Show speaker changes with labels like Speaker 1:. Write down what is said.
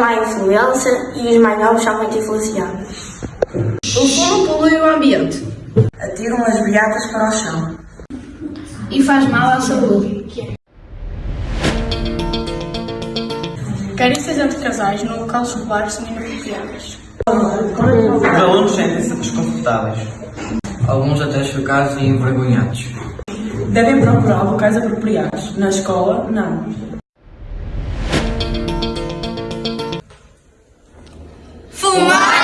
Speaker 1: má influência e os mais novos são muito influenciados.
Speaker 2: O fumo polui o ambiente
Speaker 3: Atiram as beatas para o chão.
Speaker 2: e faz mal à saúde.
Speaker 4: Carícias entre casais no local escolar são inapropriadas.
Speaker 5: Os alunos sentem-se desconfortáveis.
Speaker 6: Alguns até chocados e envergonhados.
Speaker 3: Devem procurar locais apropriados. Na escola, não.
Speaker 2: Fumar!